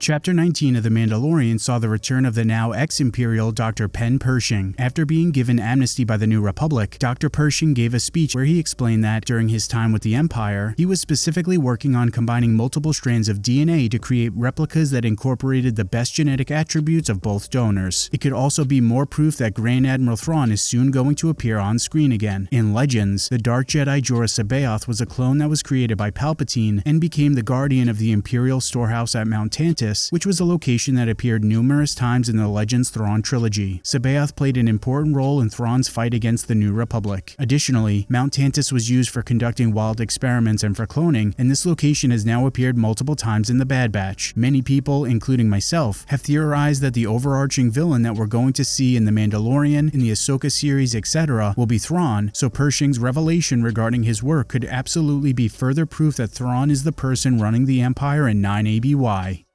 Chapter 19 of The Mandalorian saw the return of the now ex-Imperial Dr. Penn Pershing. After being given amnesty by the New Republic, Dr. Pershing gave a speech where he explained that, during his time with the Empire, he was specifically working on combining multiple strands of DNA to create replicas that incorporated the best genetic attributes of both donors. It could also be more proof that Grand Admiral Thrawn is soon going to appear on screen again. In Legends, the Dark Jedi Joruus C'baoth was a clone that was created by Palpatine and became the guardian of the Imperial storehouse at Mount Which was a location that appeared numerous times in the Legends Thrawn trilogy. C'baoth played an important role in Thrawn's fight against the New Republic. Additionally, Mount Tantiss was used for conducting wild experiments and for cloning, and this location has now appeared multiple times in the Bad Batch. Many people, including myself, have theorized that the overarching villain that we're going to see in The Mandalorian, in the Ahsoka series, etc., will be Thrawn, so Pershing's revelation regarding his work could absolutely be further proof that Thrawn is the person running the Empire in 9 ABY.